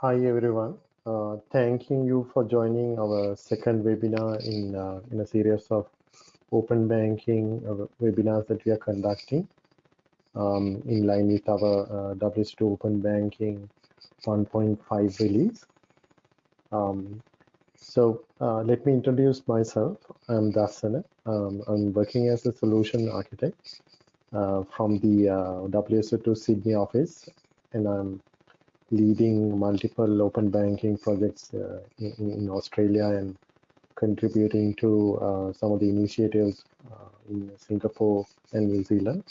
Hi, everyone. Uh, thanking you for joining our second webinar in, uh, in a series of open banking uh, webinars that we are conducting um, in line with our uh, WSO2 Open Banking 1.5 release. Um, so uh, let me introduce myself. I'm Dasana. Um, I'm working as a solution architect uh, from the uh, WSO2 Sydney office, and I'm leading multiple open banking projects uh, in, in, Australia and contributing to uh, some of the initiatives uh, in Singapore and New Zealand.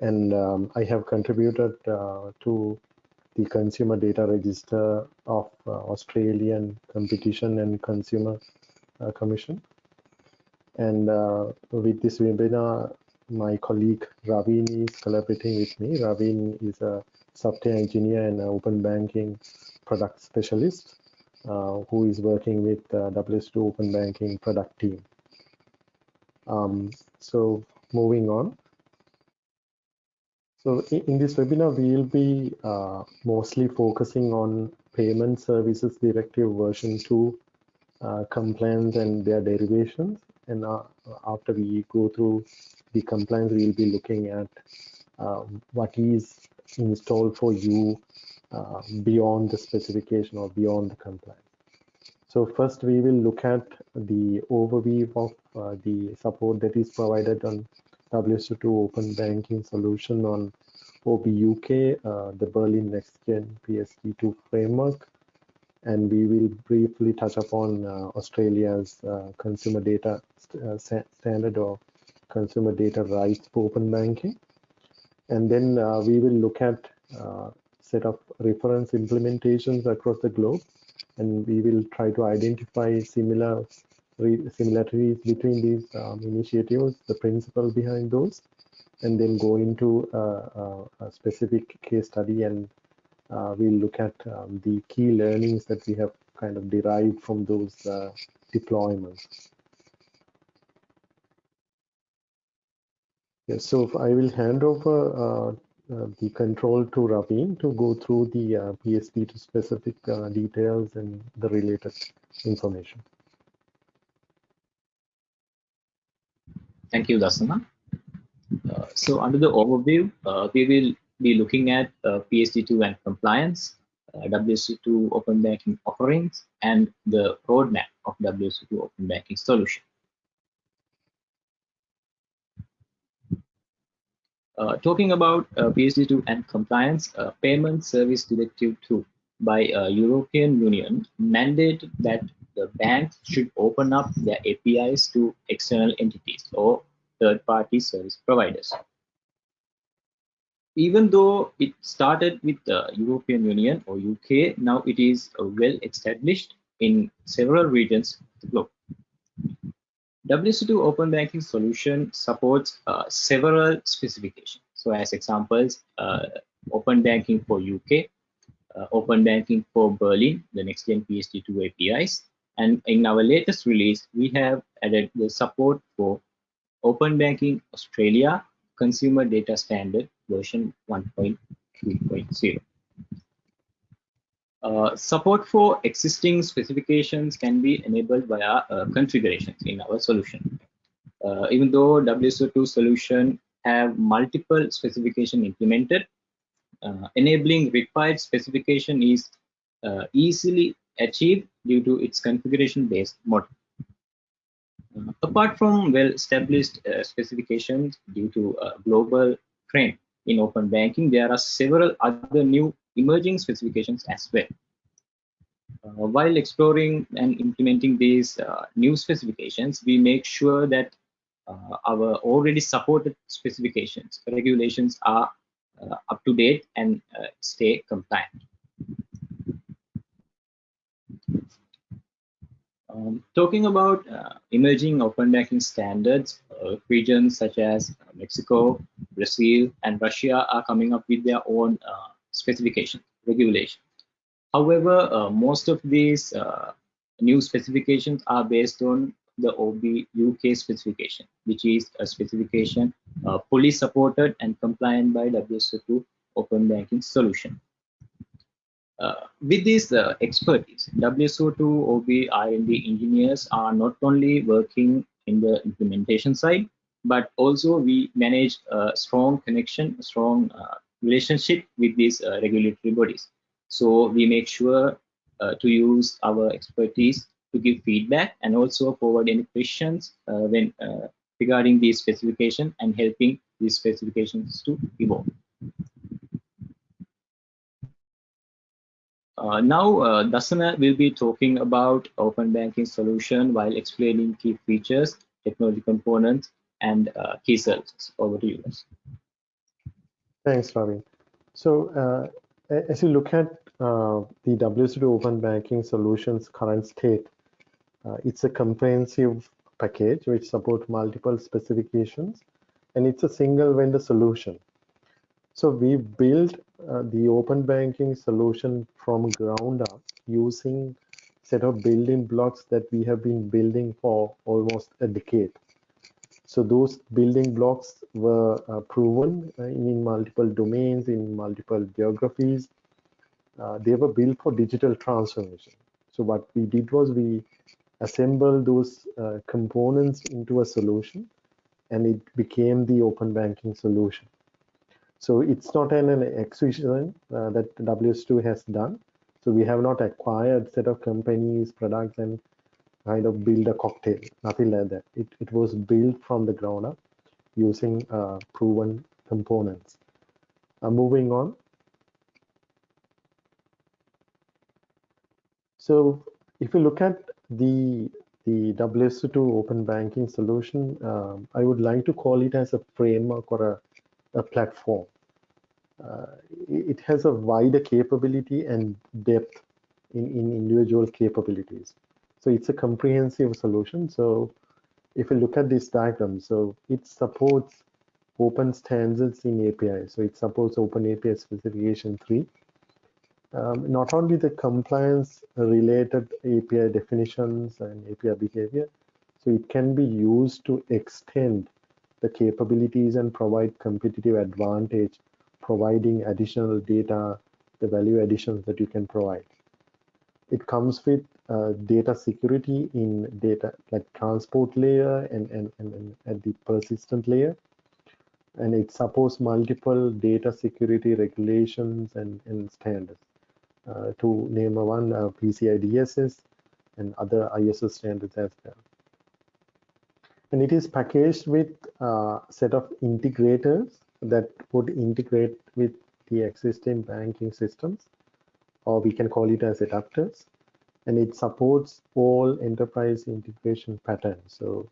And um, I have contributed uh, to the Consumer Data Register of uh, Australian Competition and Consumer uh, Commission. And with this webinar, my colleague Ravin is collaborating with me. Ravin is a software engineer and open banking product specialist uh, who is working with uh, WSO2 open banking product team. Um, so moving on. So in, in this webinar, we will be uh, mostly focusing on Payment Services Directive version 2 uh, compliance and their derivations. And uh, after we go through the compliance, we'll be looking at uh, what is installed for you uh, beyond the specification or beyond the compliance. So first we will look at the overview of uh, the support that is provided on WSO2 Open Banking solution on OBUK, uh, the Berlin Next Gen PSD2 framework, and we will briefly touch upon uh, Australia's uh, consumer data st uh, standard or consumer data rights for open banking. And then uh, we will look at uh, set of reference implementations across the globe, and we will try to identify similar similarities between these um, initiatives, the principle behind those, and then go into uh, a specific case study and uh, we'll look at um, the key learnings that we have kind of derived from those uh, deployments. Yes, so I will hand over uh, uh, the control to Ravin to go through the uh, PSD2 specific uh, details and the related information. Thank you, Dasana. Uh, so under the overview, uh, we will be looking at PSD2 and compliance, WSO2 open banking offerings, and the roadmap of WSO2 open banking solution. Uh, talking about uh, PSD2 and compliance, uh, Payment Service Directive 2 by uh, European Union mandated that the banks should open up their APIs to external entities or third-party service providers. Even though it started with the European Union or UK, now it is uh, well established in several regions of the globe. WSO2 Open Banking solution supports uh, several specifications. So as examples, uh, Open Banking for UK, uh, Open Banking for Berlin, the next gen PSD2 APIs. And in our latest release, we have added the support for Open Banking Australia Consumer Data Standard version 1.3.0. Uh, support for existing specifications can be enabled via uh, configurations in our solution. Uh, even though WSO2 solution have multiple specification implemented, uh, enabling required specification is uh, easily achieved due to its configuration-based model. apart from well-established specifications due to global trend in open banking, there are several other new emerging specifications as well. Uh, while exploring and implementing these uh, new specifications, we make sure that uh, our already supported specifications, regulations are uh, up to date and uh, stay compliant. Um, talking about uh, emerging open banking standards, regions such as Mexico, Brazil, and Russia are coming up with their own specification, regulation. However, uh, most of these uh, new specifications are based on the OB UK specification, which is a specification uh, fully supported and compliant by WSO2 Open Banking Solution. Uh, with this uh, expertise, WSO2 OB R&D engineers are not only working in the implementation side, but also we manage a strong connection, a strong uh, relationship with these uh, regulatory bodies. So we make sure uh, to use our expertise to give feedback and also forward any questions uh, when regarding these specification and helping these specifications to evolve. Uh, now, uh, Dasana will be talking about open banking solution while explaining key features, technology components, and uh, key services. Over to you, guys. Thanks, Ravi. So, uh, as you look at uh, the WSO2 Open Banking Solutions current state, uh, it's a comprehensive package which supports multiple specifications, and it's a single vendor solution. So we built uh, the open banking solution from ground up using set of building blocks that we have been building for almost a decade. So those building blocks were uh, proven uh, in multiple domains, in multiple geographies. Uh, they were built for digital transformation. So what we did was we assembled those uh, components into a solution and it became the open banking solution. So it's not an, an acquisition uh, that WS2 has done. So we have not acquired set of companies, products, and kind of build a cocktail, nothing like that. It, it was built from the ground up using uh, proven components. Uh, moving on. So if you look at the the WSO2 open banking solution, um, I would like to call it as a framework or a a platform. Uh, it has a wider capability and depth in, in individual capabilities. So it's a comprehensive solution. So if you look at this diagram, so it supports open standards in API. So it supports Open API specification 3. Um, not only the compliance related API definitions and API behavior, so it can be used to extend the capabilities and provide competitive advantage, providing additional data, the value additions that you can provide. It comes with uh, data security in data like transport layer and, and, and, and at the persistent layer. And it supports multiple data security regulations and, and standards. Uh, to name one, uh, PCI DSS and other ISO standards as well and it is packaged with a set of integrators that would integrate with the existing banking systems or we can call it as adapters and it supports all enterprise integration patterns so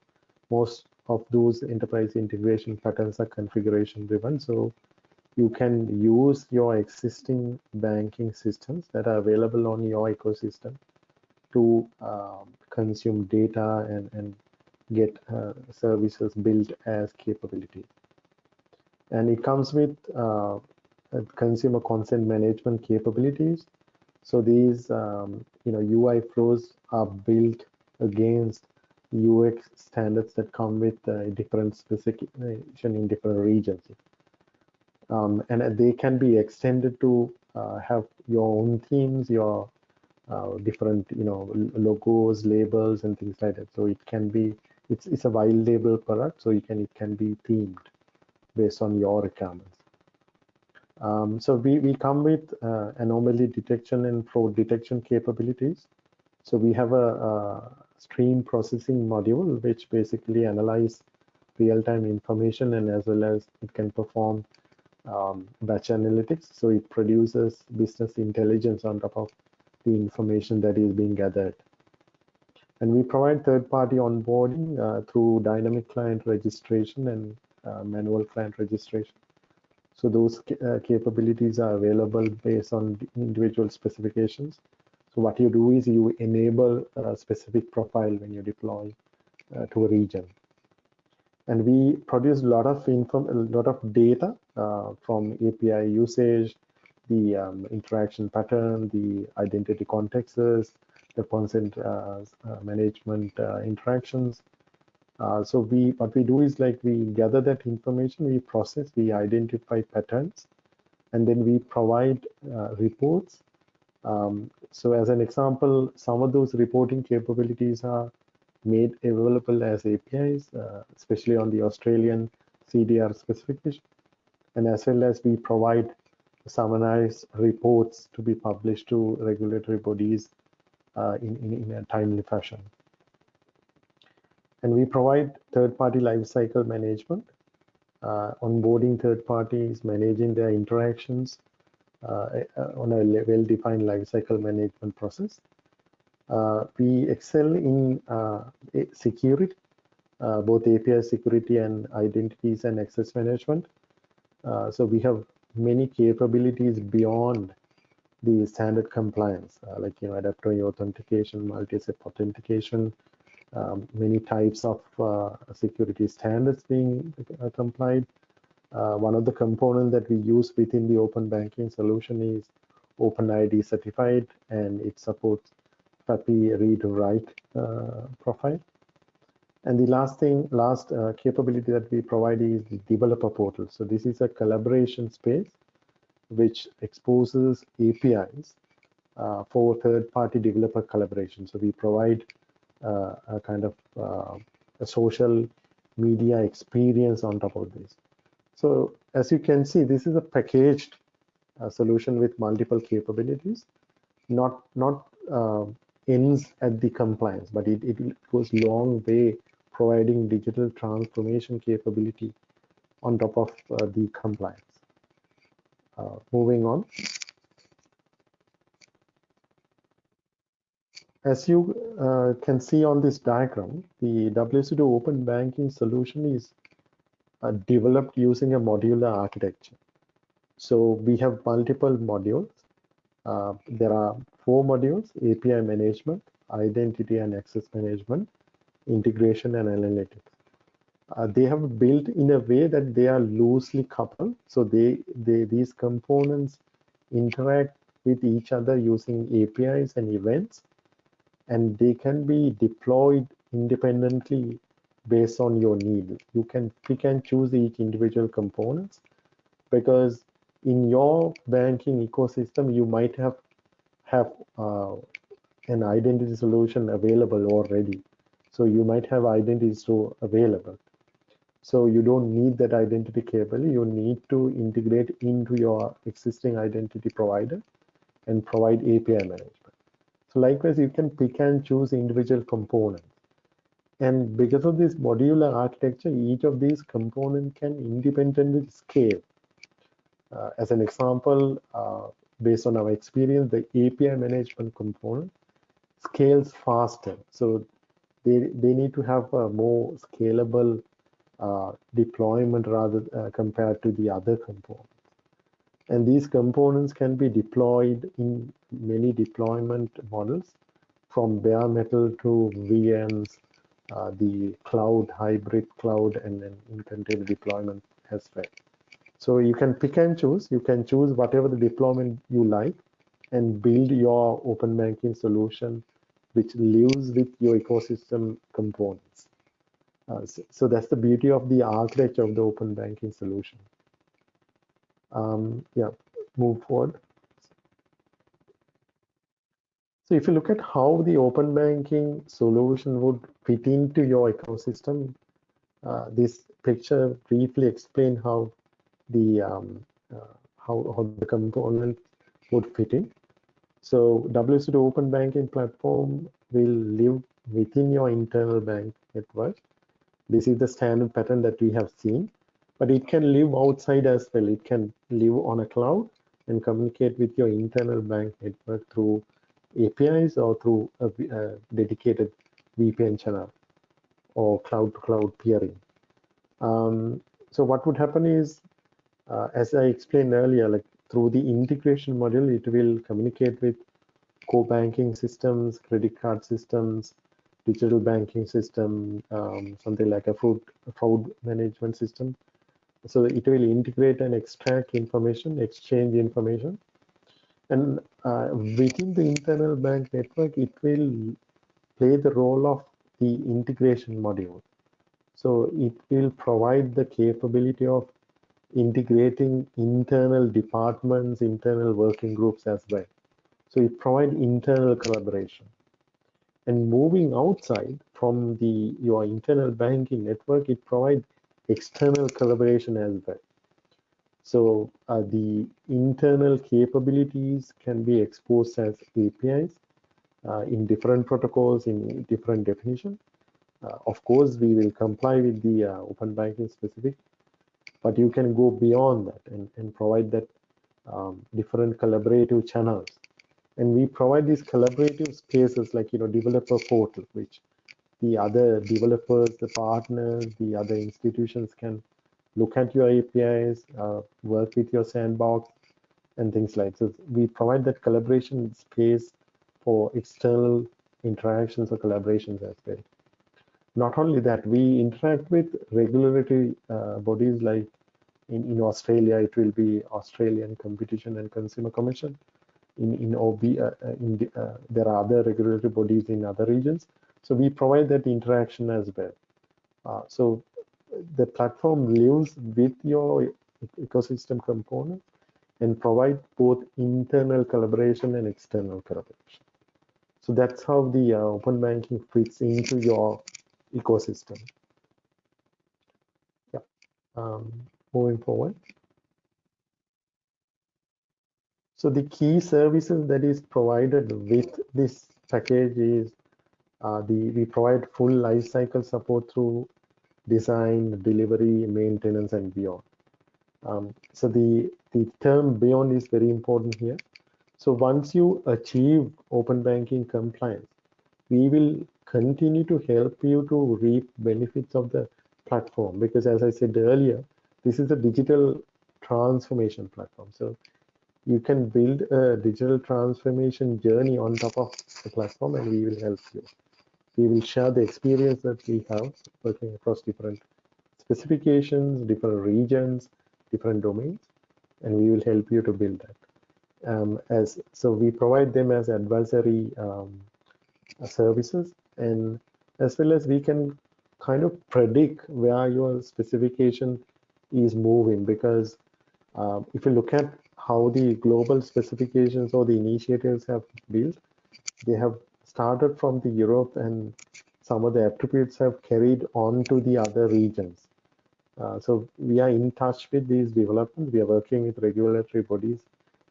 most of those enterprise integration patterns are configuration driven so you can use your existing banking systems that are available on your ecosystem to um, consume data and, and get uh, services built as capability. And it comes with uh, consumer consent management capabilities. So these, um, you know, UI flows are built against UX standards that come with uh, different specification in different regions. Um, and they can be extended to uh, have your own themes, your uh, different, you know, logos, labels, and things like that. So it can be it's it's a white label product, so you can it can be themed based on your requirements. Um, so we, we come with uh, anomaly detection and fraud detection capabilities. So we have a, a stream processing module which basically analyze real-time information and as well as it can perform um, batch analytics. So it produces business intelligence on top of the information that is being gathered. And we provide third-party onboarding uh, through dynamic client registration and uh, manual client registration. So those uh, capabilities are available based on individual specifications. So what you do is you enable a specific profile when you deploy uh, to a region. And we produce a lot of inform a lot of data uh, from API usage, the um, interaction pattern, the identity contexts, the consent uh, uh, management uh, so we what we do is like we gather that information, we process, we identify patterns, and then we provide reports Um, so as an example, some of those reporting capabilities are made available as APIs, uh, especially on the Australian CDR specification. And as well as we provide summarized reports to be published to regulatory bodies uh, in, in, in, a timely fashion. And we provide third-party lifecycle management, uh, onboarding third parties, managing their interactions uh, uh on a well-defined lifecycle management process. Uh, we excel in uh, security, both API security and identities and access management. so we have many capabilities beyond the standard compliance, uh, like you know, adaptive authentication, multi-step authentication, um, many types of uh, security standards being uh, complied. Uh, one of the components that we use within the open banking solution is OpenID certified, and it supports FAPI read-write uh, profile. And the last thing, last uh, capability that we provide is the developer portal. So this is a collaboration space which exposes APIs uh, for third-party developer collaboration. So we provide a kind of uh, a social media experience on top of this. So as you can see, this is a packaged uh, solution with multiple capabilities, not not uh, ends at the compliance, but it, it goes long way providing digital transformation capability on top of uh, the compliance. Uh, moving on. As you uh, can see on this diagram, the WSO2 open banking solution is uh, developed using a modular architecture. So we have multiple modules. Uh, there are four modules, API management, identity and access management, integration and analytics. Uh, they have built in a way that they are loosely coupled. So they, they these components interact with each other using APIs and events, and they can be deployed independently based on your need. You can pick and choose each individual components because in your banking ecosystem, you might have have uh, an identity solution available already so you might have identity store available. So you don't need that identity cable. You need to integrate into your existing identity provider and provide API management. Likewise, you can pick and choose individual components. And because of this modular architecture, each of these components can independently scale. Uh, as an example, uh, based on our experience, the API management component scales faster. So they, they need to have a more scalable uh, deployment rather uh, compared to the other components. And these components can be deployed in many deployment models from bare metal to VMs, uh, the cloud, hybrid cloud, and then in container deployment as well. So you can pick and choose. You can choose whatever the deployment you like and build your open banking solution which lives with your ecosystem components. Uh, so, so, that's the beauty of the architecture of the open banking solution. Um, yeah, move forward. So if you look at how the open banking solution would fit into your ecosystem, uh, this picture briefly explain how the um, uh, how, how the component would fit in. So WSO2 Open Banking Platform will live within your internal bank network. This is the standard pattern that we have seen, but it can live outside as well. It can live on a cloud and communicate with your internal bank network through APIs or through a, a dedicated VPN channel or cloud-to-cloud -cloud peering. Um, so what would happen is, uh, as I explained earlier, like through the integration module, it will communicate with core banking systems, credit card systems, digital banking system, um, something like a fraud, fraud management system. So it will integrate and extract information, exchange information. And uh, within the internal bank network, it will play the role of the integration module. So it will provide the capability of integrating internal departments, internal working groups as well. So it provides internal collaboration. And moving outside from the your internal banking network, it provides external collaboration as well. So uh, the internal capabilities can be exposed as APIs uh, in different protocols in different definition. Uh, of course, we will comply with the uh, open banking specific, but you can go beyond that and, and provide that um, different collaborative channels. And we provide these collaborative spaces like, you know, developer portal, which the other developers, the partners, the other institutions can look at your APIs, uh, work with your sandbox, and things like so. We provide that collaboration space for external interactions or collaborations as well. Not only that, we interact with regulatory uh, bodies like in, in Australia, it will be Australian Competition and Consumer Commission. In, in OB, uh, uh, in the, uh, there are other regulatory bodies in other regions. So we provide that interaction as well. Uh, so the platform lives with your ecosystem component and provide both internal collaboration and external collaboration. So that's how the uh, open banking fits into your ecosystem. Yeah. Um, moving forward. So the key services that is provided with this package is uh, the we provide full life cycle support through design, delivery, maintenance, and beyond. Um, so the the term beyond is very important here. So once you achieve open banking compliance, we will continue to help you to reap benefits of the platform because as I said earlier, this is a digital transformation platform. So you can build a digital transformation journey on top of the platform and we will help you. We will share the experience that we have working across different specifications, different regions, different domains, and we will help you to build that. Um, as so we provide them as advisory um, services and as well as we can kind of predict where your specification is moving because uh, if you look at how the global specifications or the initiatives have built they have started from the Europe and some of the attributes have carried on to the other regions uh, so we are in touch with these developments we are working with regulatory bodies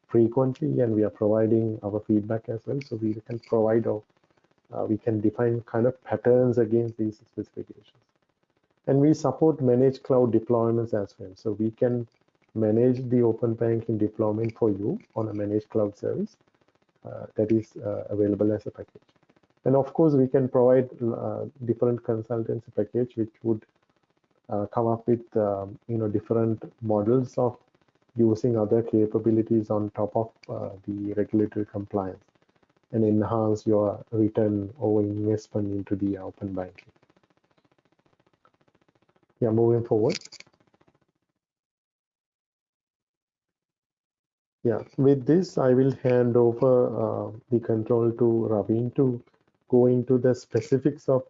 frequently and we are providing our feedback as well. So we can provide or uh, we can define kind of patterns against these specifications. And we support managed cloud deployments as well. So we can manage the open banking deployment for you on a managed cloud service that is uh, available as a package. And of course, we can provide uh, different consultancy package which would uh, come up with um, you know different models of using other capabilities on top of uh, the regulatory compliance and enhance your return or investment into the open banking. Yeah, moving forward. Yeah, with this, I will hand over uh, the control to Raveen to go into the specifics of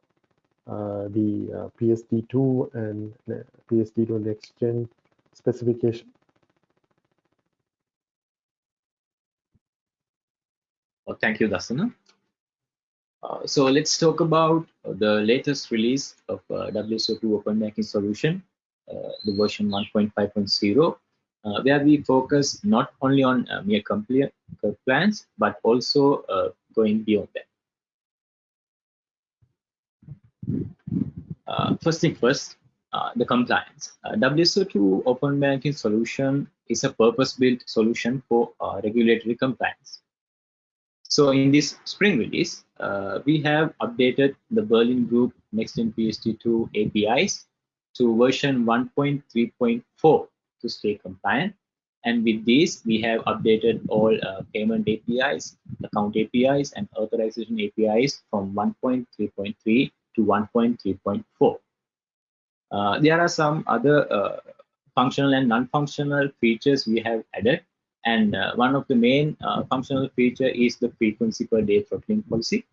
uh, the uh, PSD2 and uh, PSD2 next gen specification. Uh, thank you, Dasana. Uh, so let's talk about the latest release of uh, WSO2 Open Banking Solution, the version 1.5.0, uh, where we focus not only on uh, mere compliance, but also going beyond that. first thing first, the compliance. WSO2 Open Banking Solution is a purpose-built solution for regulatory compliance. So in this spring release, uh, we have updated the Berlin Group Nextgen PSD2 APIs to version 1.3.4 to stay compliant. And with this, we have updated all uh, payment APIs, account APIs, and authorization APIs from 1.3.3 to 1.3.4. Uh, there are some other uh, functional and non-functional features we have added and uh, one of the main uh, functional feature is the frequency per day throttling policy.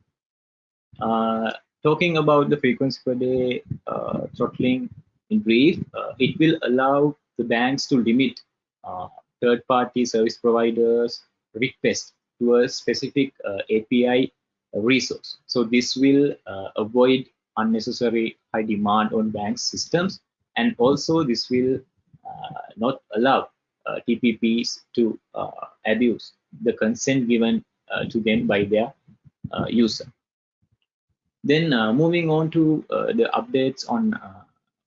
Uh, talking about the frequency per day uh, throttling in brief, it will allow the banks to limit uh, third-party service providers request to a specific uh, API resource. So this will uh, avoid unnecessary high demand on bank systems and also this will uh, not allow TPPs to abuse the consent given to them by their user. Then moving on to the updates on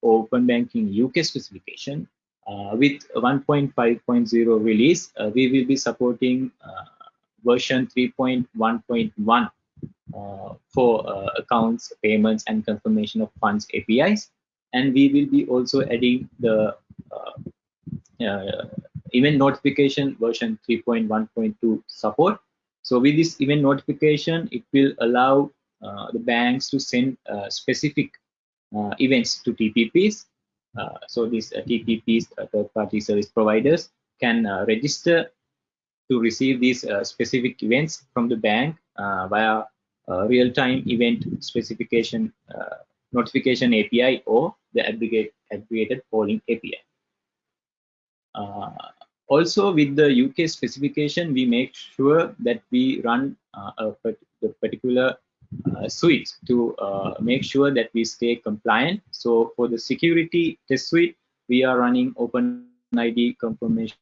Open Banking UK specification, uh, with 1.5.0 release, uh, we will be supporting uh, version 3.1.1 for accounts, payments, and confirmation of funds APIs. And we will be also adding the event notification version 3.1.2 support. So with this event notification, it will allow uh, the banks to send uh, specific uh, events to TPPs uh, so these uh, TPPs, uh, third-party service providers, can register to receive these specific events from the bank via real-time event specification notification API or the aggregate, aggregated polling API. Uh, also, with the UK specification, we make sure that we run uh, a particular uh, suite to uh, make sure that we stay compliant. So for the security test suite, we are running OpenID conformance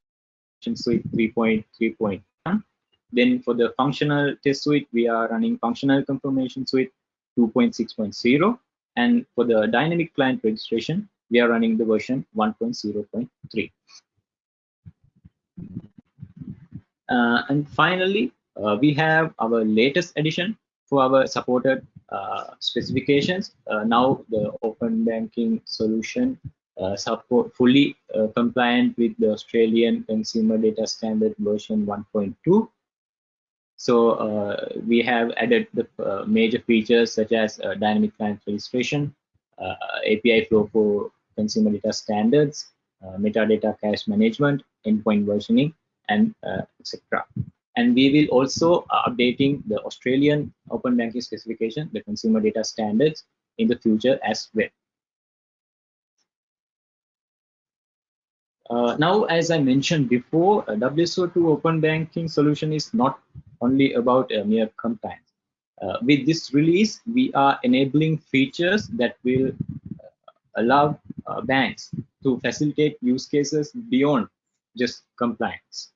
suite 3.3.1. Then for the functional test suite, we are running functional conformance suite 2.6.0. And for the dynamic client registration, we are running the version 1.0.3. Uh, and finally, uh, we have our latest edition, our supported uh, specifications. Uh, now the open banking solution uh, support fully compliant with the Australian Consumer Data Standard version 1.2. So we have added the major features such as dynamic client registration, API flow for consumer data standards, uh, metadata cache management, endpoint versioning, and uh, etc and we will also uh, updating the Australian open banking specification, the consumer data standards in the future as well. Uh, now, as I mentioned before, a WSO2 open banking solution is not only about uh, mere compliance. Uh, with this release, we are enabling features that will uh, allow uh, banks to facilitate use cases beyond just compliance.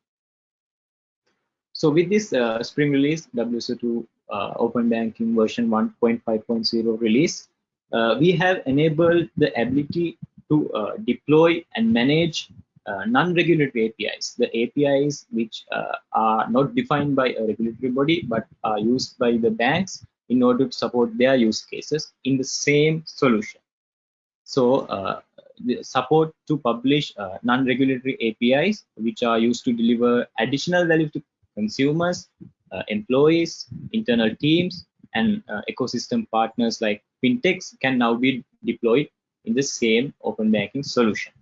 So with this uh, spring release, WSO2 uh, Open Banking version 1.5.0 release, uh, we have enabled the ability to uh, deploy and manage uh, non-regulatory APIs, the APIs which uh, are not defined by a regulatory body but are used by the banks in order to support their use cases in the same solution. So the support to publish non-regulatory APIs which are used to deliver additional value to consumers, uh, employees, internal teams, and uh, ecosystem partners like fintechs can now be deployed in the same open banking solution.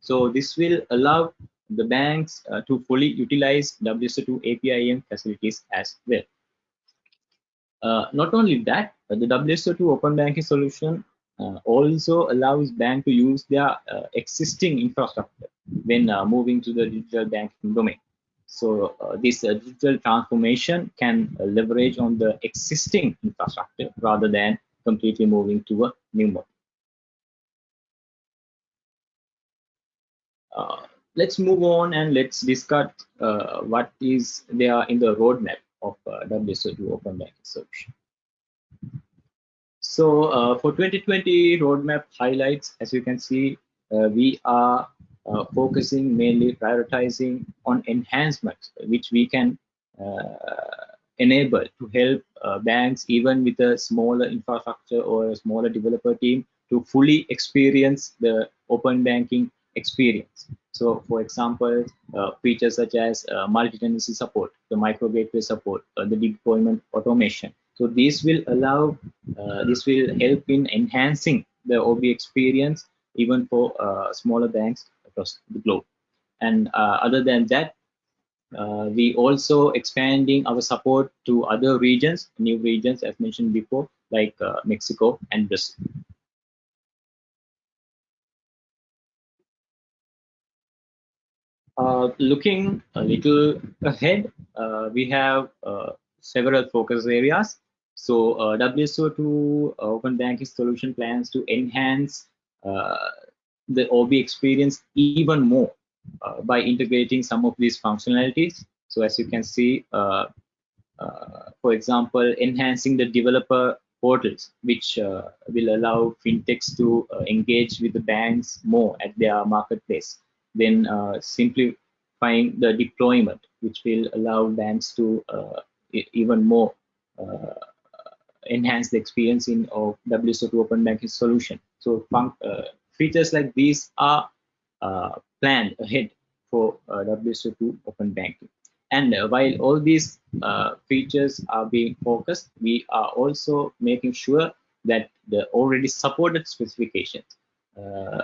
So this will allow the banks uh, to fully utilize WSO2 APIM facilities as well. Uh, not only that, the WSO2 open banking solution uh, also allows bank to use their uh, existing infrastructure when moving to the digital banking domain. So uh, this uh, digital transformation can uh, leverage on the existing infrastructure rather than completely moving to a new model. Uh, let's move on and let's discuss uh, what is there in the roadmap of uh, WSO2 Open Banking Solution. So for 2020 roadmap highlights, as you can see, we are uh, focusing mainly prioritizing on enhancements which we can uh, enable to help uh, banks even with a smaller infrastructure or a smaller developer team to fully experience the open banking experience. So for example, uh, features such as uh, multi-tenancy support, the micro gateway support, uh, the deployment automation. So this will allow, this will help in enhancing the OB experience even for smaller banks across the globe. And uh, other than that, uh, we also expanding our support to other regions, new regions as mentioned before, like uh, Mexico and Brazil. Uh, looking a little ahead, uh, we have uh, several focus areas. So uh, WSO2 Open Banking solution plans to enhance the OB experience even more by integrating some of these functionalities. So as you can see, for example, enhancing the developer portals, which uh, will allow fintechs to uh, engage with the banks more at their marketplace. Then uh, simplifying the deployment, which will allow banks to even more enhance the experience in of WSO2 open banking solution. So features like these are planned ahead for WSO2 open banking. And uh, while all these uh, features are being focused, we are also making sure that the already supported specifications, uh,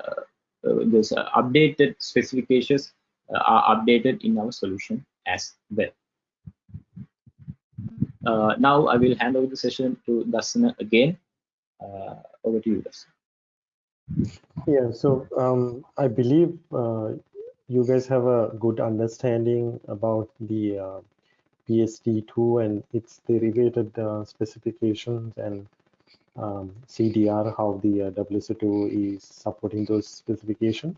those updated specifications are updated in our solution as well. Uh, now I will hand over the session to Dasana again. Uh, over to you, Dasana. Yeah, so um, I believe uh, you guys have a good understanding about the uh, PSD2 and its derivative uh, specifications and um, CDR, how the uh, WSO2 is supporting those specifications.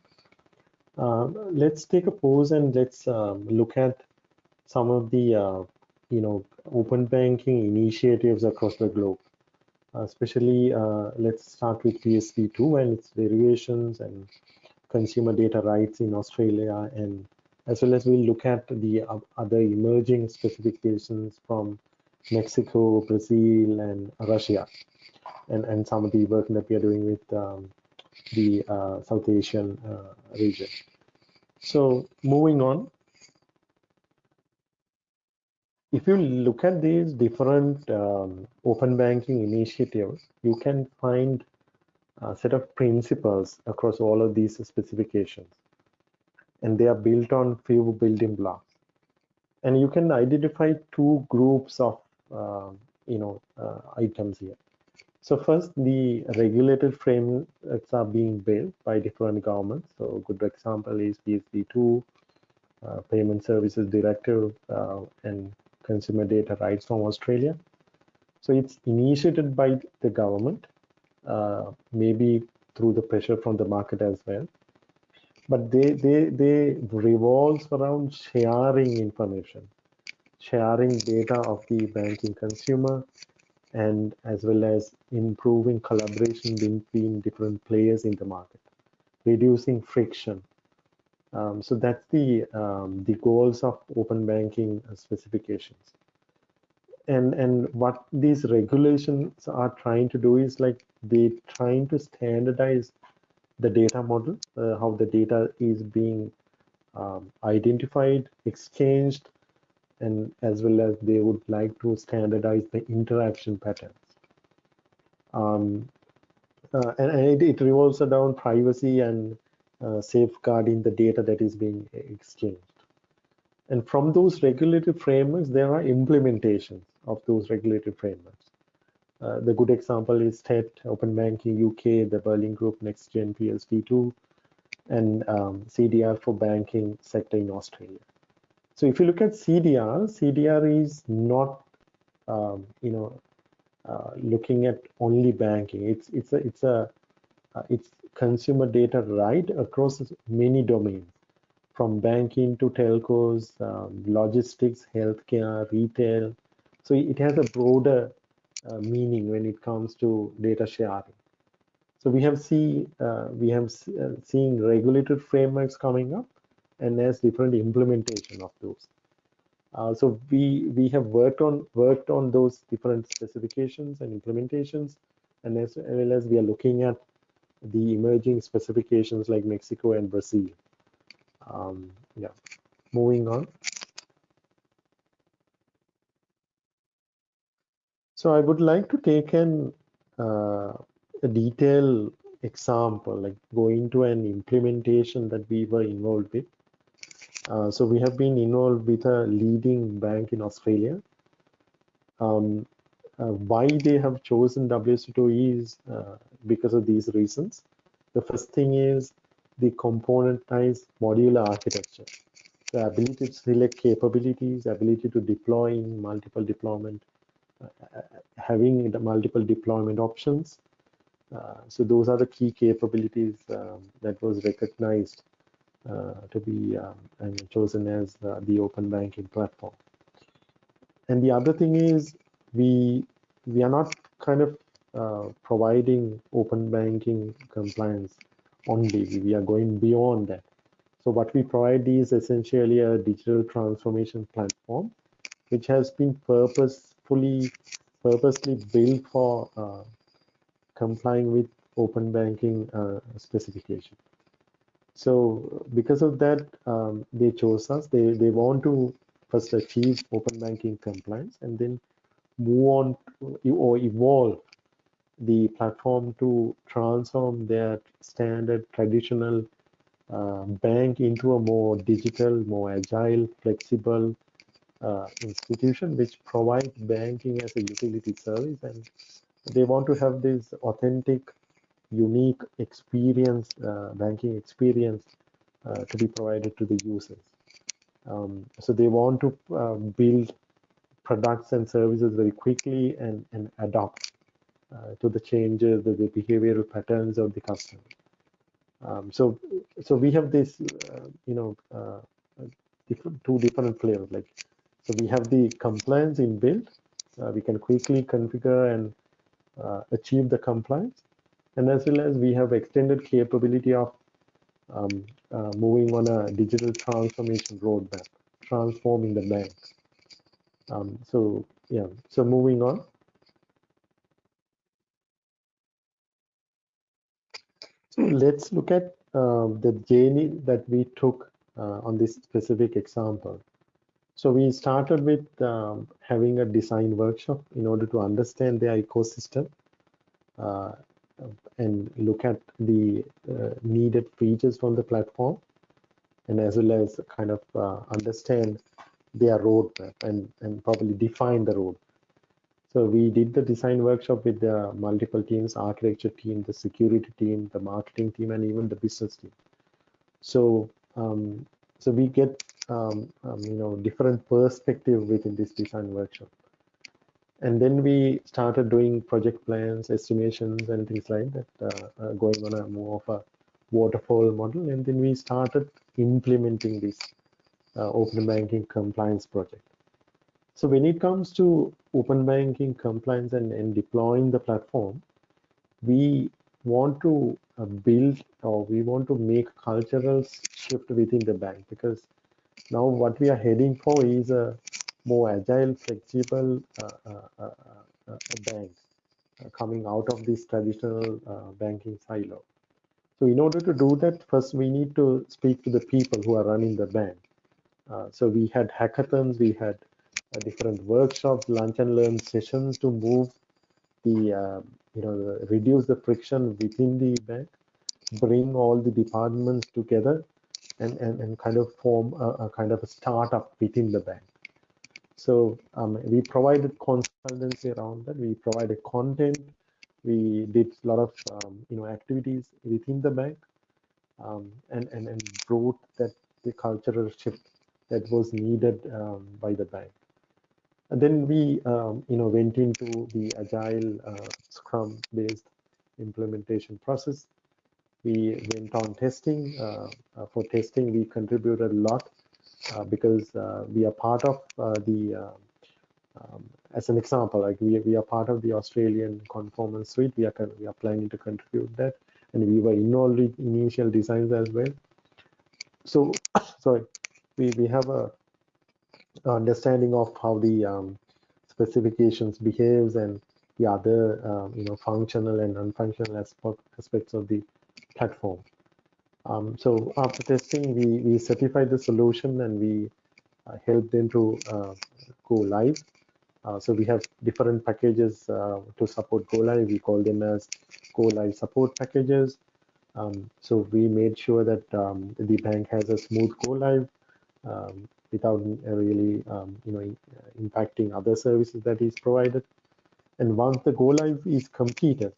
Uh, let's take a pause and let's um, look at some of the uh, you know open banking initiatives across the globe. Uh, especially, let's start with PSD2 and its variations and consumer data rights in Australia and as well as we'll look at the other emerging specifications from Mexico, Brazil, and Russia, and, and some of the work that we are doing with um, the uh, South Asian uh, region. So moving on, if you look at these different um, open banking initiatives, you can find a set of principles across all of these specifications. And they are built on few building blocks. And you can identify two groups of uh, you know uh, items here. So first, the regulated frameworks are being built by different governments. So a good example is PSD2, uh, Payment Services Directive, uh, and Consumer Data Rights from Australia. So it's initiated by the government uh, maybe through the pressure from the market as well. But they, they, they revolves around sharing information, sharing data of the banking consumer, and as well as improving collaboration between different players in the market, reducing friction. Um, so that's the um, the goals of open banking specifications. And and what these regulations are trying to do is like they trying to standardize the data model, uh, how the data is being um, identified, exchanged, and as well as they would like to standardize the interaction patterns. Um, uh, and, and it, it, revolves around privacy and safeguarding the data that is being exchanged. And from those regulatory frameworks, there are implementations of those regulatory frameworks. Uh, the good example is TET, Open Banking UK, the Berlin Group Next Gen PSD2, and um, CDR for banking sector in Australia. So if you look at CDR, CDR is not, um, you know, uh, looking at only banking. It's it's a it's a uh, it's consumer data right across many domains, from banking to telcos, um, logistics, healthcare, retail. So it has a broader uh, meaning when it comes to data sharing. So we have see uh, we have uh, seen regulated frameworks coming up, and there's different implementation of those. Uh, so we we have worked on worked on those different specifications and implementations, and as well as we are looking at the emerging specifications like Mexico and Brazil. Um, yeah, moving on. So I would like to take an uh, a detailed example, like go into an implementation that we were involved with. Uh, so we have been involved with a leading bank in Australia. Um, uh, why they have chosen WSO2 is uh, because of these reasons. The first thing is the componentized modular architecture. the ability to select capabilities, ability to deploy in multiple deployment, uh, having multiple deployment options. Uh, so those are the key capabilities um, that was recognized uh, to be um, chosen as the open banking platform. And the other thing is we we are not kind of uh, providing open banking compliance only. We are going beyond that. So what we provide is essentially a digital transformation platform, which has been purposefully, purposely built for uh, complying with open banking uh, specification. So because of that, um, they chose us. They, they want to first achieve open banking compliance and then move on or evolve the platform to transform their standard traditional uh, bank into a more digital, more agile, flexible uh, institution which provides banking as a utility service and they want to have this authentic, unique experience, uh, banking experience uh, to be provided to the users. Um, so they want to uh, build products and services very quickly and, and adapt uh, to the changes, the, the behavioral patterns of the customer. Um, so, so we have this, uh, you know, uh, different, two different flavors. Like, so we have the compliance inbuilt. Uh, we can quickly configure and uh, achieve the compliance, and as well as we have extended capability of um, uh, moving on a digital transformation roadmap, transforming the bank. Um, so yeah, so moving on. So let's look at uh, the journey that we took uh, on this specific example. So we started with um, having a design workshop in order to understand the ecosystem uh, and look at the uh, needed features from the platform and as well as kind of uh, understand their roadmap and, and probably define the road so we did the design workshop with the multiple teams, architecture team, the security team, the marketing team, and even the business team. So um, so we get um, um, you know different perspective within this design workshop. And then we started doing project plans, estimations, and things like that, uh, uh, going on a more of a waterfall model. And then we started implementing this open banking compliance project. So when it comes to open banking compliance and, and deploying the platform, we want to uh, build or we want to make cultural shift within the bank because now what we are heading for is a more agile, flexible uh, uh, uh, uh bank uh, coming out of this traditional banking silo. So in order to do that, first we need to speak to the people who are running the bank. So we had hackathons, we had different workshops, lunch and learn sessions to move the, uh, you know, reduce the friction within the bank, bring all the departments together and, and, and kind of form a, a kind of a startup within the bank. So um, we provided consultancy around that. We provided content. We did a lot of um, you know activities within the bank, um, and and and brought that the cultural shift that was needed um, by the bank. And then we, um, you know, went into the agile uh, Scrum-based implementation process. We went on testing. Uh, uh, for testing, we contributed a lot uh, because uh, we are part of the, um, as an example, like we, we are part of the Australian conformance suite. We are we are planning to contribute that, and we were involved in initial designs as well. So, sorry, we we have a understanding of how the um, specifications behaves and the other um, you know functional and non-functional aspects of the platform. Um, so after testing, we, we certified the solution and we uh, helped them to uh, go live. Uh, so we have different packages uh, to support go live. We call them as go live support packages. Um, so we made sure that um, the bank has a smooth go live. Um, without really um, you know impacting other services that is provided and once the go live is completed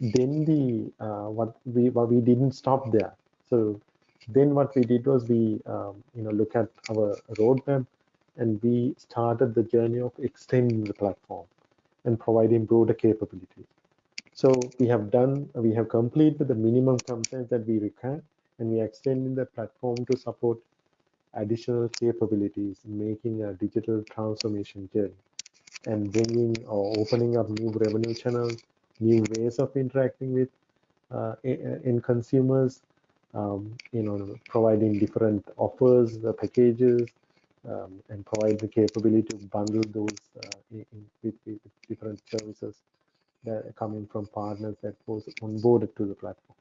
then the uh, what we what we didn't stop there so then what we did was we, um, you know, look at our roadmap and we started the journey of extending the platform and providing broader capabilities. So we have done, we have completed the minimum compliance that we require, and we are extending the platform to support additional capabilities, making a digital transformation journey and bringing or opening up new revenue channels, new ways of interacting with uh, in consumers, um, you know, providing different offers, the packages, um, and provide the capability to bundle those uh, in, with, with, different services that are coming from partners that was onboarded to the platform.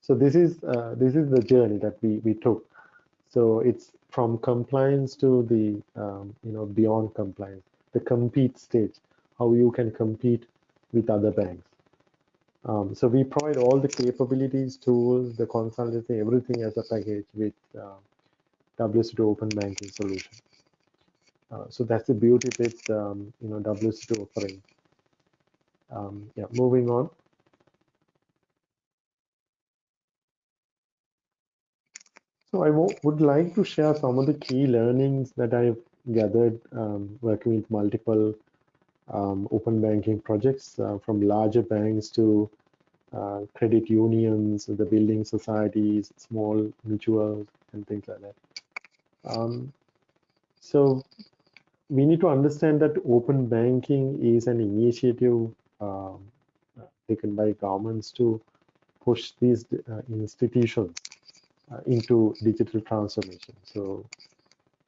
So this is uh, this is the journey that we we took. So it's from compliance to the um, you know beyond compliance, the compete stage, how you can compete with other banks. Um, so we provide all the capabilities, tools, the consultancy, everything as a package with uh, WSO2 Open Banking solution. Uh, so that's the beauty with um, you know WSO2 offering. Um, yeah, moving on. So I would like to share some of the key learnings that I've gathered um, working with multiple um, open banking projects uh, from larger banks to uh, credit unions, the building societies, small mutuals, and things like that. Um, so we need to understand that open banking is an initiative um, taken by governments to push these uh, institutions into digital transformation. So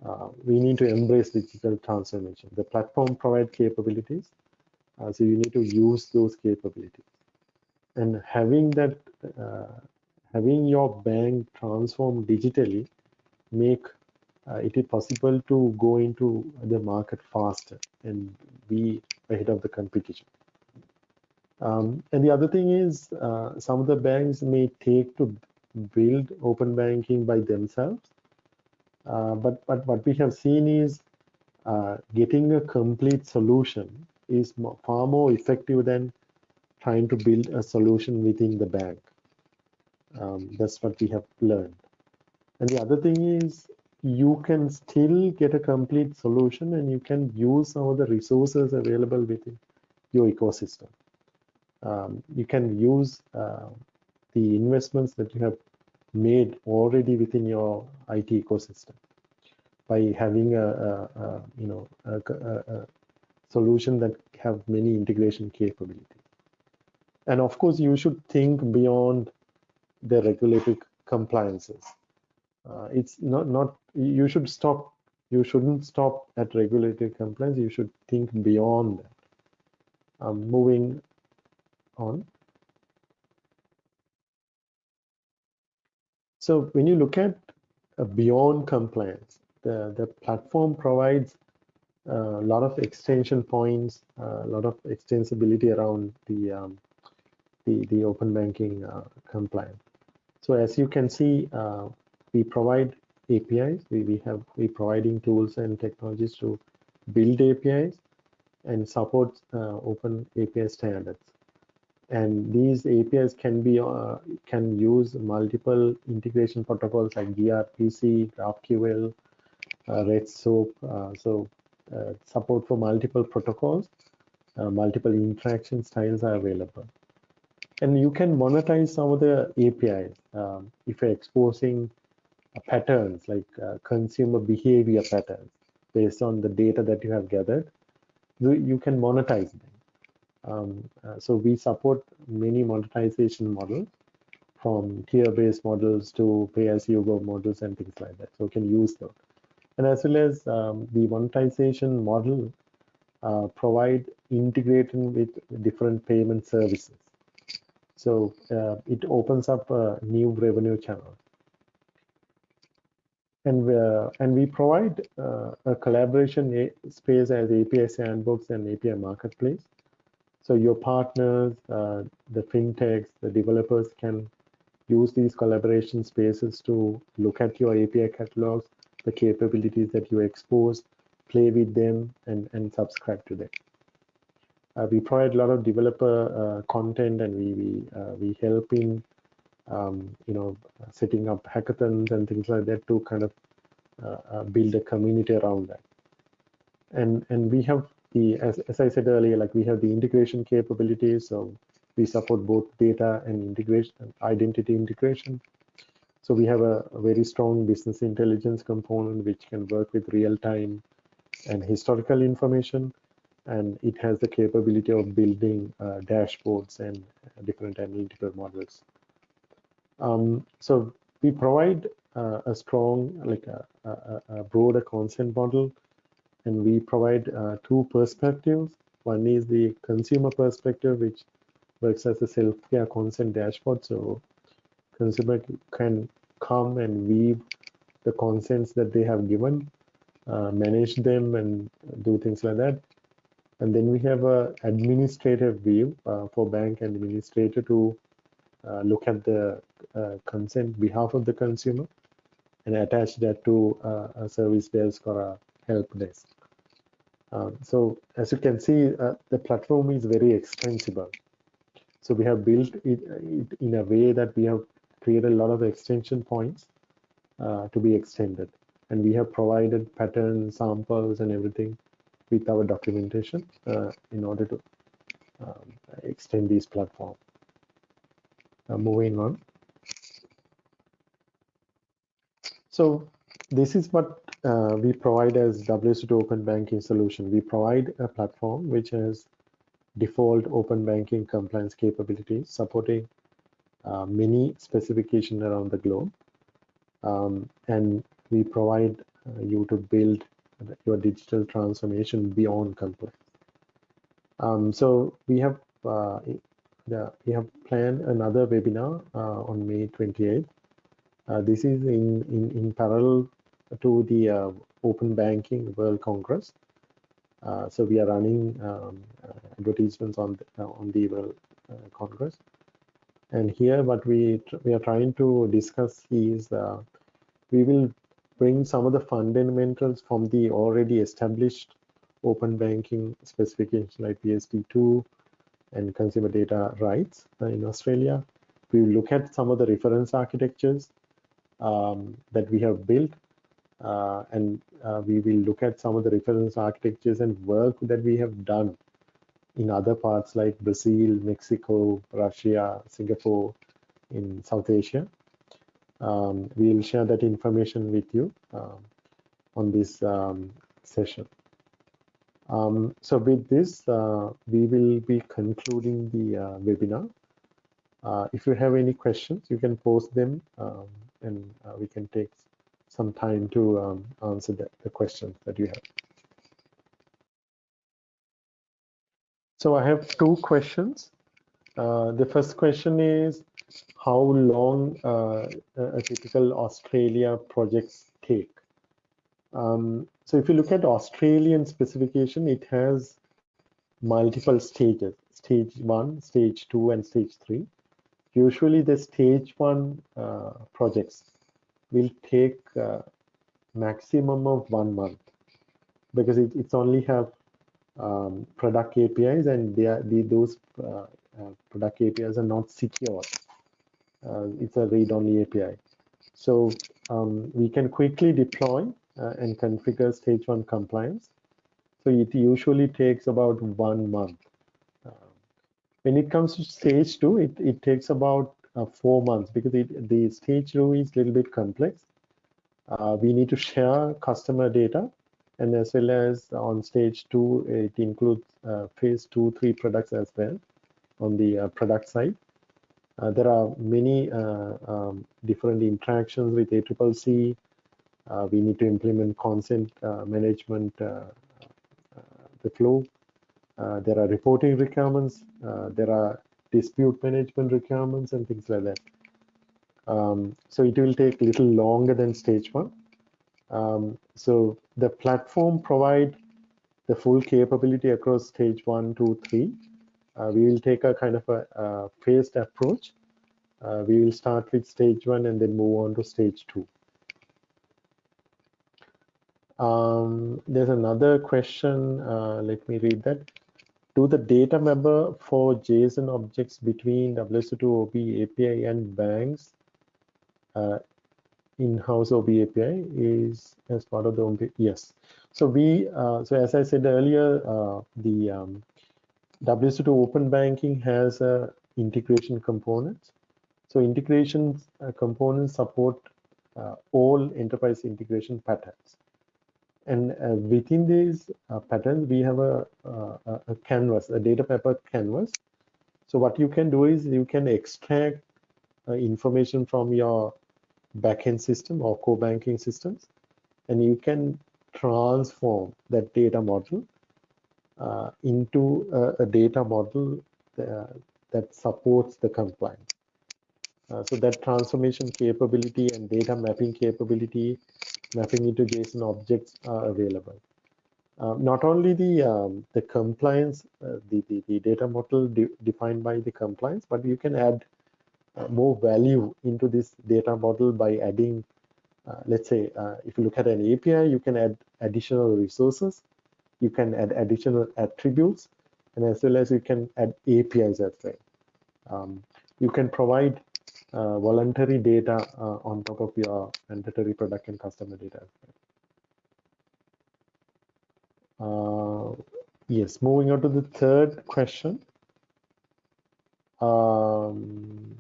uh, we need to embrace digital transformation. The platform provide capabilities, uh, so you need to use those capabilities. And having that, uh, having your bank transform digitally, make uh, it is possible to go into the market faster and be ahead of the competition. Um, and the other thing is, uh, some of the banks may take to build open banking by themselves. Uh, but, but what we have seen is uh, getting a complete solution is far more effective than trying to build a solution within the bank. Um, that's what we have learned. And the other thing is you can still get a complete solution and you can use some of the resources available within your ecosystem. Um, you can use uh, the investments that you have made already within your IT ecosystem by having a, a, a you know a, a, solution that have many integration capabilities. And of course, you should think beyond the regulatory compliances. Uh, it's not not you should stop. You shouldn't stop at regulatory compliance. You should think beyond that. Um, moving on. So when you look at uh, beyond compliance, the, the platform provides uh, a lot of extension points, uh, a lot of extensibility around the um, the, the open banking compliance. So as you can see, we provide APIs. We, we have we providing tools and technologies to build APIs and support uh, open API standards and these APIs can be uh, can use multiple integration protocols like gRPC, GraphQL, uh, REST-SOAP. Uh, so uh, support for multiple protocols, uh, multiple interaction styles are available. And you can monetize some of the APIs um, if you're exposing uh, patterns like consumer behavior patterns based on the data that you have gathered. You can monetize them um, uh, so we support many monetization models from tier-based models to pay-as-you-go models and things like that. So you can use those. And as well as um, the monetization model uh, provide integrating with different payment services. So uh, it opens up a new revenue channel. And, uh, and we provide uh, a collaboration space as API Sandbox and API Marketplace so your partners, uh, the fintechs, the developers can use these collaboration spaces to look at your API catalogs, the capabilities that you expose, play with them, and, and subscribe to them. Uh, we provide a lot of developer uh, content and we we, uh, we help in um, you know, setting up hackathons and things like that to kind of uh, uh, build a community around that. And and we have the as, as I said earlier, like we have the integration capabilities. So we support both data and integration, identity integration. So we have a, a very strong business intelligence component which can work with real time and historical information and it has the capability of building uh, dashboards and different analytical models. Um, so we provide uh, a strong, like a, a, a, broader consent model, and we provide uh, two perspectives. One is the consumer perspective, which works as a self-care consent dashboard. So consumer can come and weave the consents that they have given, uh, manage them, and do things like that. And then we have a administrative view uh, for bank and administrator to uh, look at the uh, consent behalf of the consumer and attach that to uh, a service desk or a help desk. Um, so as you can see, uh, the platform is very extensible. So we have built it, it, in a way that we have created a lot of extension points uh, to be extended. And we have provided pattern samples and everything with our documentation uh, in order to um, extend these platform. Uh, moving on. So this is what uh, we provide as WSO2 Open Banking solution. We provide a platform which has default open banking compliance capabilities supporting uh, many specifications around the globe. Um, and we provide uh, you to build your digital transformation beyond compliance. Um, so we have uh, the, we have planned another webinar uh, on May 28th. Uh, this is in, in, in parallel to the uh, Open Banking World Congress. Uh, so we are running um, advertisements on the, on the World Congress. And here what we, we are trying to discuss is we will bring some of the fundamentals from the already established open banking specifications like PSD2 and consumer data rights in Australia. We will look at some of the reference architectures um, that we have built uh, and uh, we will look at some of the reference architectures and work that we have done in other parts like Brazil, Mexico, Russia, Singapore, in South Asia. Um, we will share that information with you um, on this um, session. Um, so with this, uh, we will be concluding the uh, webinar. Uh, if you have any questions, you can post them um, and uh, we can take some time to um, answer the, the questions that you have. So I have two questions. Uh, the first question is how long uh, a typical Australia projects take. Um, so if you look at Australian specification, it has multiple stages, stage one, stage two, and stage three. Usually the stage one uh, projects will take uh, maximum of one month because it, it's only have um, product APIs and they are, they, those uh, uh, product APIs are not secure. Uh, it's a read-only API. So um, we can quickly deploy uh, and configure stage one compliance. So it usually takes about one month. Uh, when it comes to stage two, it, it takes about uh, four months because it, the stage two is a little bit complex. Uh, we need to share customer data and as well as on stage two, it includes uh, phase two, three products as well on the uh, product side. Uh, there are many um, different interactions with ACCC, uh, we need to implement consent uh, management, uh, the flow. there are reporting requirements. there are dispute management requirements and things like that. Um, so it will take a little longer than stage one. Um, so the platform provide the full capability across stage one, two, three. Uh, we will take a kind of a, a phased approach. Uh, we will start with stage one and then move on to stage two. Um, there's another question. Uh, let me read that. Do the data member for JSON objects between WSO2 OB API and banks uh, in-house OB API is as part of the yes. So we, uh, so as I said earlier, uh, the um, WSO2 Open Banking has a integration components. So integration uh, components support uh, all enterprise integration patterns. And uh, within these uh, patterns, we have a, a, a, canvas, a data mapper canvas. So what you can do is you can extract uh, information from your backend system or core banking systems, and you can transform that data model uh, into a, a, data model uh, that supports the compliance. Uh, so that transformation capability and data mapping capability, mapping into JSON objects are available. Uh, not only the um, the compliance, uh, the, the, the data model de defined by the compliance, but you can add uh, more value into this data model by adding, uh, let's say, uh, if you look at an API, you can add additional resources, you can add additional attributes, and as well as you can add APIs as well. Um, you can provide voluntary data uh, on top of your mandatory product and customer data. Uh, yes, moving on to the third question. Um,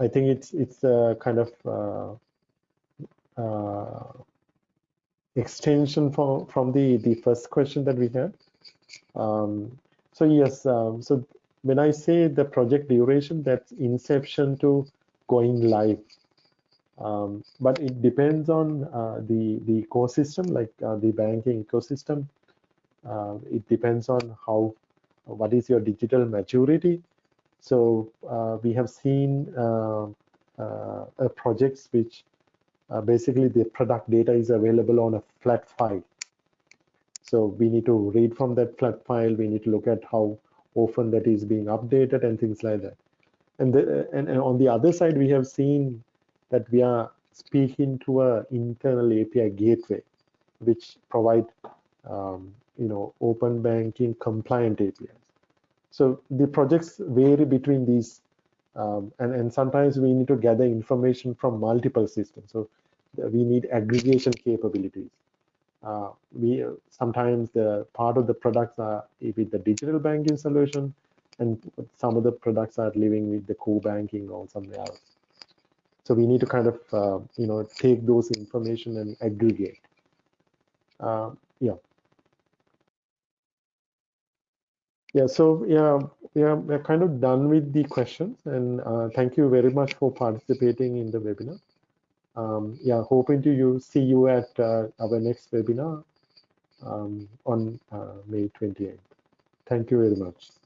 I think it's it's a kind of uh, uh, extension from from the the first question that we had. Um, so yes, um, so when I say the project duration, that's inception to going live. Um, but it depends on uh, the the ecosystem, like uh, the banking ecosystem. Uh, it depends on how what is your digital maturity. So uh, we have seen uh, uh, projects which basically the product data is available on a flat file. So we need to read from that flat file. We need to look at how often that is being updated and things like that. And, the, and, and on the other side, we have seen that we are speaking to a internal API gateway, which provide um, you know open banking compliant APIs. So the projects vary between these, um, and and sometimes we need to gather information from multiple systems. So we need aggregation capabilities. Uh, we sometimes the part of the products are with the digital banking solution, and some of the products are living with the core banking or somewhere else. So we need to kind of, uh, you know, take those information and aggregate. Uh, yeah. Yeah, so yeah, yeah, we're kind of done with the questions and uh, thank you very much for participating in the webinar. Um, yeah, hoping to you see you at uh, our next webinar um, on uh, May 28th. Thank you very much.